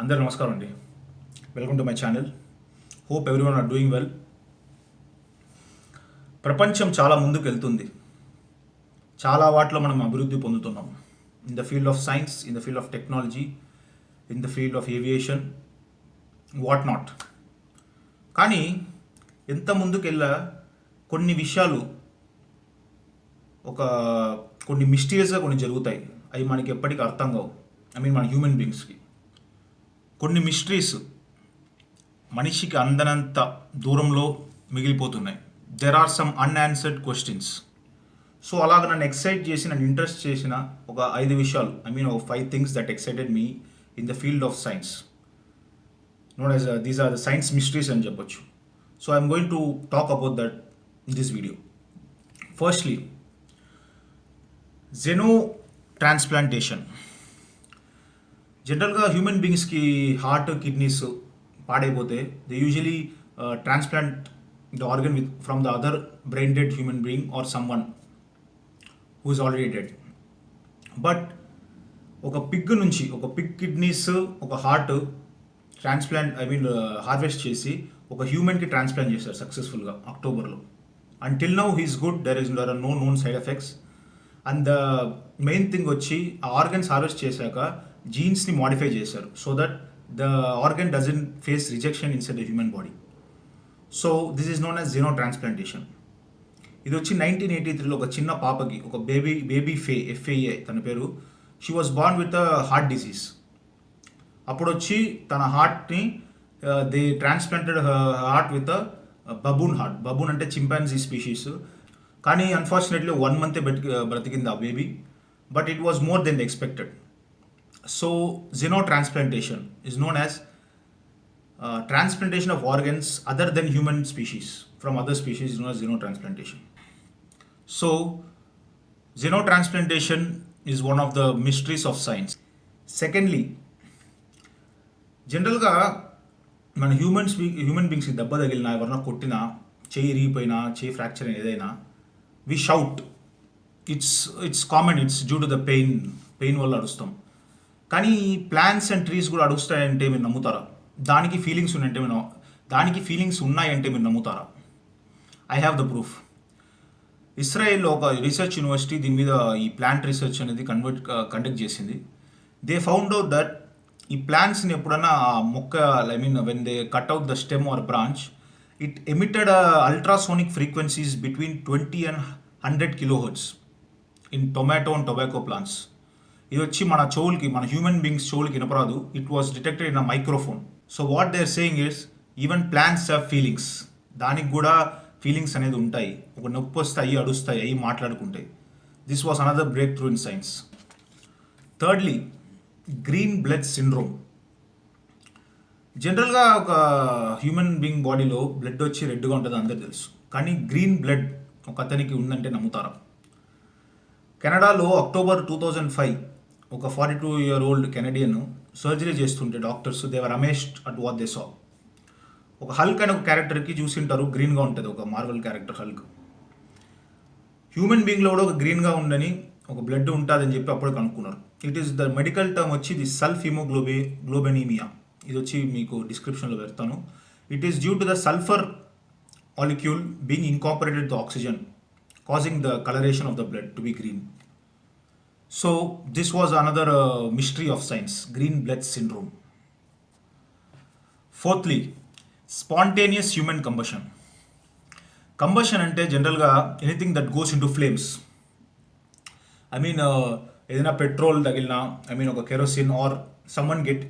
అందరు నమస్కారం అండి. Welcome to my channel hope everyone are doing well ప్రపంచం చాలా ముందుకు వెళ్తుంది చాలా వాటిలో మనం అభివృద్ధి పొందుతున్నాం. In the field of science in the field of technology in the field of aviation what not కానీ ఎంత ముందుకెళ్ళా కొన్ని విషయాలు ఒక కొన్ని మిస్టీరియస్గా కొన్ని జరుగుతాయి. అవి మనకి ఎప్పటికీ అర్థం కావు. ఐ మీన్ మన హ్యూమన్ బీయింగ్స్కి కొన్ని మిస్టరీస్ మనిషికి అందనంత దూరంలో మిగిలిపోతున్నాయి. There are some unanswered questions so అలాగ నన్ను ఎక్సైట్ చేసి నన్ను ఇంట్రెస్ట్ చేసిన ఒక ఐదు విషయాలు ఐ మీన్ ఒక five things that excited me in the field of science note as these are the science mysteries అని చెప్పొచ్చు. So I'm going to talk about that in this video firstly xenotransplantation జనరల్గా human బీయింగ్స్కి heart kidneys పాడైపోతే they usually transplant the organ with from the other brain dead human being or someone who is already dead but ఒక pig నుంచి ఒక Pig kidneys ఒక heart transplant I mean uh, harvest చేసి ఒక హ్యూమన్కి transplant చేశారు సక్సెస్ఫుల్గా అక్టోబర్లో. Until now he's good there is there are no known side effects and the main thing వచ్చి ఆ ఆర్గన్స్ హార్వెస్ట్ చేశాక జీన్స్ని మాడిఫై చేశారు. So that the organ doesn't face rejection inside the human body so this is known as xenotransplantation ఇది వచ్చి nineteen eighty త్రీలో ఒక చిన్న పాపకి ఒక బేబీ బేబీ ఫే ఎఫ్ఏఏ తన పేరు. She was born with heart disease అప్పుడు వచ్చి తన హార్ట్ని they transplanted heart with baboon heart baboon అంటే చింపాన్జీ స్పీషీస్ కానీ అన్ఫార్చునేట్లీ వన్ మంతే బ్రతికింది ఆ baby but it was more than expected so xenotransplantation is known as transplantation of organs other than human species from other species is known as xenotransplantation so xenotransplantation is one of the mysteries of science secondly జనరల్గా మన humans human బీయింగ్స్కి దెబ్బ తగిలినా ఎవరన్నా కొట్టినా చేయి ఇరిగిపోయినా చేయి fracture అయినా ఏదైనా we shout it's it's common it's due to the pain pain వల్ల అడుస్తాం కానీ ప్లాంట్స్ అండ్ ట్రీస్ కూడా అడుగుతాయంటే మీరు నమ్ముతారా? దానికి ఫీలింగ్స్ ఉన్నాయంటే మీరు దానికి ఫీలింగ్స్ ఉన్నాయంటే మీరు నమ్ముతారా? ఐ హ్యావ్ ద ప్రూఫ్ ఇస్రాయేల్లో ఒక రీసెర్చ్ యూనివర్సిటీ దీని మీద ఈ ప్లాంట్ రీసెర్చ్ అనేది కన్వర్ట్ కండక్ట్ uh, చేసింది. దే ఫౌండ్ అవుట్ దట్ ఈ ప్లాంట్స్ని ఎప్పుడన్నా మొక్క I mean when they cut out the stem or branch it emitted ultrasonic frequencies between twenty and hundred kilohertz in tomato and tobacco plants ఇది వచ్చి మన చెవులకి మన హ్యూమన్ బీయింగ్స్ చెవులకి వినపరాదు. It was detected in a microphone so what they are saying is even plants have feelings దానికి కూడా feelings అనేది ఉంటాయి. ఒక నొప్పి వస్తే అవి అడుస్తాయి అవి మాట్లాడుకుంటాయి this was another breakthrough in science thirdly green blood syndrome జనరల్గా ఒక హ్యూమన్ బీయింగ్ బాడీలో బ్లడ్ వచ్చి రెడ్గా ఉంటుంది అందరు తెలుసు. కానీ గ్రీన్ బ్లడ్ ఒక అతనికి ఉందంటే నమ్ముతారా? కెనడాలో అక్టోబర్ టూ థౌజండ్ ఫైవ్ ఒక forty two year old Canadian surgery చేస్తుంటే డాక్టర్స్ దేవర్ రమేష్ అట్ వాట్ దే సా ఒక హల్క్ అనే ఒక క్యారెక్టర్కి చూసి ఉంటారు గ్రీన్గా ఉంటుంది ఒక మార్వల్ క్యారెక్టర్ హల్క్ హ్యూమన్ బీయింగ్లో కూడా ఒక గ్రీన్గా ఉండని ఒక బ్లడ్ ఉంటుందని చెప్పి అప్పుడు కనుక్కున్నారు. It is the medical term వచ్చి ది సల్ఫ్ హిమోగ్లోబే గ్లోబెనీమియా ఇది వచ్చి మీకు డిస్క్రిప్షన్లో పెడతాను. It is due to the sulphur molecule being incorporated the oxygen causing the colouration of the blood to be green So, this was another uh, mystery of science green blood syndrome. Fourthly, spontaneous human combustion. Combustion అంటే జనరల్గా anything that goes into flames I mean ఏదైనా petrol తగిలినా I mean ఒక kerosene or someone get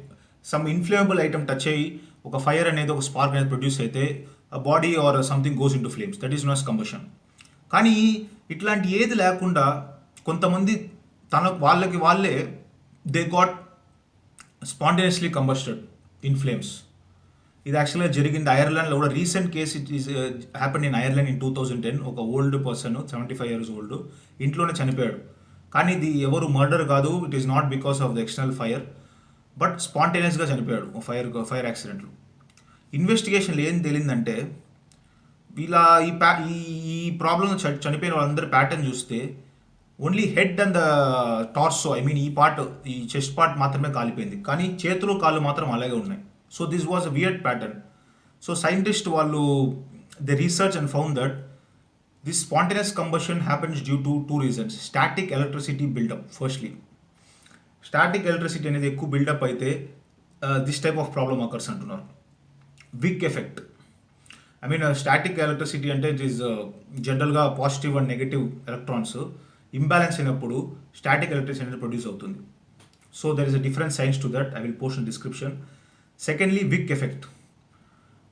some inflammable item touch అయ్యి ఒక fire అనేది ఒక spark అనేది ప్రొడ్యూస్ అయితే body or something goes into flames that is nose combustion కానీ ఇట్లాంటి ఏది లేకుండా కొంతమంది తనకు వాళ్ళకి వాళ్ళే they got spontaneously combusted in flames ఇది యాక్చువల్గా జరిగింది ఐర్లాండ్లో కూడా. Recent case it is happen in Ireland in two thousand ten ఒక old person seventy five years old ఇంట్లోనే చనిపోయాడు. కానీ ఇది ఎవరు మర్డర్ కాదు. It is not because of the external fire but స్పాంటేనియస్గా చనిపోయాడు ఫైర్ ఫైర్ యాక్సిడెంట్లు ఇన్వెస్టిగేషన్లు ఏం తేలిందంటే వీళ్ళ ఈ ప్యా ఈ ఈ ప్రాబ్లం చనిపోయిన వాళ్ళందరి ప్యాటర్న్ చూస్తే only head and the torso I mean ఈ పార్ట్ ఈ చెస్ట్ పార్ట్ మాత్రమే కాలిపోయింది. కానీ చేతులు కాళ్ళు మాత్రం అలాగే ఉన్నాయి. So this was a weird pattern so scientist వాళ్ళు the research and found that this spontaneous combustion happens due to two reasons static electricity buildup firstly static electricity అనేది ఎక్కువ బిల్డప్ అయితే this type of problem occurs అంటున్నారు. Wick effect I mean static electricity అంటే it is జనరల్గా positive and negative electrons imbalance అయినప్పుడు static electricity అనేది produce అవుతుంది. So there is a different science to that I will post description secondly wick effect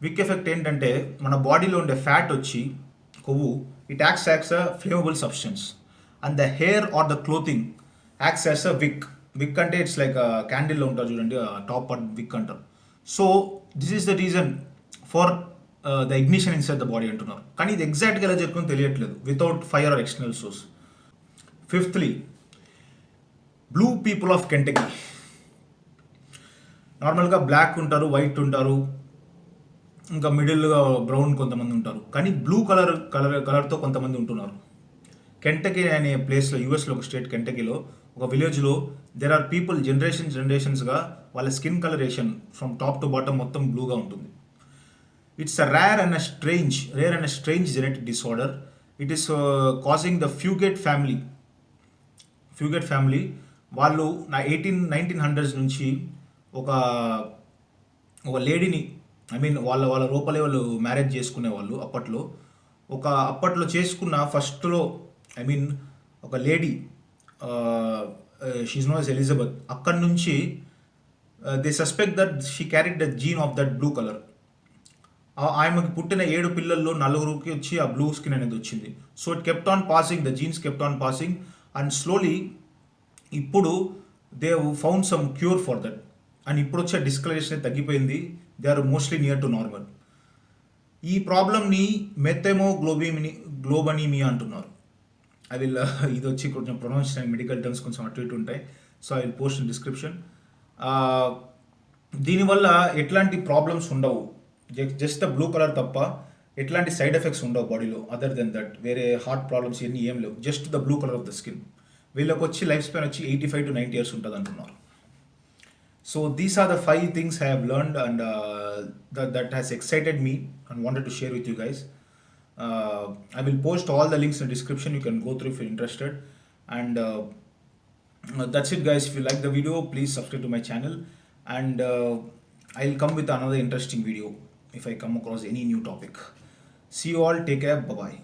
wick effect ఏంటంటే మన బాడీలో ఉండే fat వచ్చి కొవ్వు it acts acts a flammable substance and the hair or the clothing acts as a wick wick అంటే it's like క్యాండిల్లో ఉంటారు చూడండి top part wick అంటారు. So this is the reason for the ignition inside the body అంటున్నారు. కానీ ఇది ఎగ్జాక్ట్గా ఎలా జరుగుతుందో తెలియట్లేదు. Without fire or external source fifthly blue people of Kentucky నార్మల్గా బ్లాక్ ఉంటారు వైట్ ఉంటారు ఇంకా మిడిల్గా బ్రౌన్ కొంతమంది ఉంటారు. కానీ బ్లూ కలర్ కలర్ కలర్తో కొంతమంది ఉంటున్నారు. కెంటకీ అనే ప్లేస్లో యూఎస్లో ఒక స్టేట్ కెంటకీలో ఒక విలేజ్లో దెర్ ఆర్ పీపుల్ జనరేషన్ జనరేషన్స్గా వాళ్ళ skin colouration from top to bottom మొత్తం బ్లూగా ఉంటుంది. It's a rare and a strange rare and a strange genetic disorder it is causing the Fugate family Fugate family వాళ్ళు నా ఎయిటీన్ నైన్టీన్ హండ్రెడ్స్ నుంచి ఒక ఒక లేడీని ఐ మీన్ వాళ్ళ వాళ్ళ రూపలే వాళ్ళు మ్యారేజ్ చేసుకునే వాళ్ళు అప్పట్లో. ఒక అప్పట్లో చేసుకున్న ఫస్ట్లో ఐ మీన్ ఒక lady she's known as Elizabeth అక్కడి నుంచి they suspect that she carried the gene of that blue colour ఆమెకి పుట్టిన ఏడు పిల్లల్లో నలుగురికి వచ్చి ఆ బ్లూ స్కిన్ అనేది వచ్చింది. So it kept on passing the genes kept on passing and slowly ఇప్పుడు they found some cure for that and ఇప్పుడు వచ్చే డిస్కలరేషన్ తగ్గిపోయింది. They are mostly near to normal ఈ ప్రాబ్లమ్ని మెత్తెమో గ్లోబిమిని గ్లోబనీమియా అంటున్నారు. ఐ విల్ uh, ఇది వచ్చి కొంచెం ప్రొనౌన్స్ మెడికల్ టర్మ్స్ కొంచెం అటు ఇటు ఉంటాయి. So I will post in description దీనివల్ల ఎట్లాంటి ప్రాబ్లమ్స్ ఉండవు. జస్ట్ జస్ట్ బ్లూ కలర్ తప్ప ఎట్లాంటి సైడ్ ఎఫెక్ట్స్ ఉండవు బాడీలో అదర్ దెన్ దట్ వేరే హార్ట్ ప్రాబ్లమ్స్ ఇవన్నీ ఏం లేవు. Just the blue colour of the skin వీళ్ళకి వచ్చి లైఫ్ స్పాన్ వచ్చి eighty five to ninety years ఉంటుంది అంటున్నారు. So these are the five things I have learned and that has excited me and wanted to share with you guys I will post all the links in description you can go through if you interested and that's it guys. If you like the video please subscribe to my channel. And uh, i'll come with another interesting video if i come across any new topic. See you all take care bye